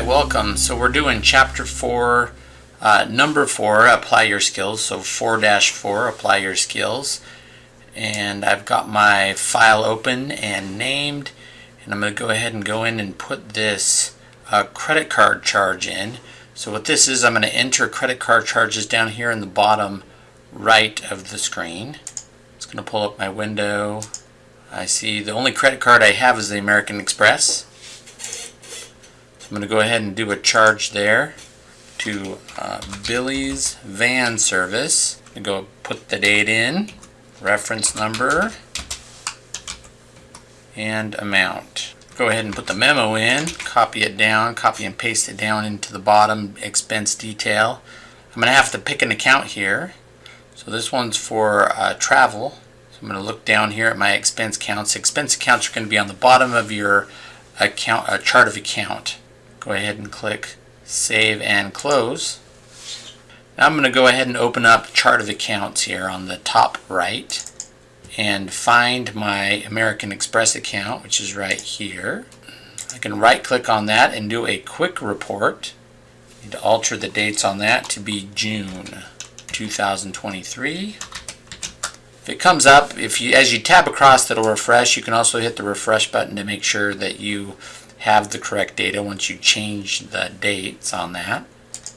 welcome. So we're doing chapter 4, uh, number 4, apply your skills. So 4-4, apply your skills. And I've got my file open and named. And I'm going to go ahead and go in and put this uh, credit card charge in. So what this is, I'm going to enter credit card charges down here in the bottom right of the screen. It's going to pull up my window. I see the only credit card I have is the American Express. I'm going to go ahead and do a charge there to uh, Billy's Van Service. I'm go put the date in, reference number, and amount. Go ahead and put the memo in, copy it down, copy and paste it down into the bottom expense detail. I'm going to have to pick an account here. So this one's for uh, travel. So I'm going to look down here at my expense counts. Expense accounts are going to be on the bottom of your account, uh, chart of account go ahead and click Save and Close. Now I'm going to go ahead and open up Chart of Accounts here on the top right and find my American Express account, which is right here. I can right click on that and do a quick report. I need to alter the dates on that to be June 2023. If it comes up, if you as you tab across it'll refresh. You can also hit the refresh button to make sure that you have the correct data once you change the dates on that.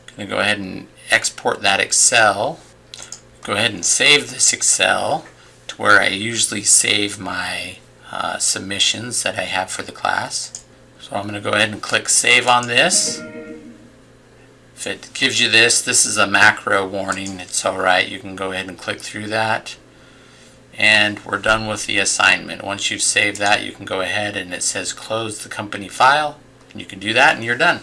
I'm going to go ahead and export that Excel. Go ahead and save this Excel to where I usually save my uh, submissions that I have for the class. So I'm going to go ahead and click Save on this. If it gives you this, this is a macro warning. It's alright. You can go ahead and click through that and we're done with the assignment. Once you've saved that, you can go ahead and it says close the company file, and you can do that and you're done.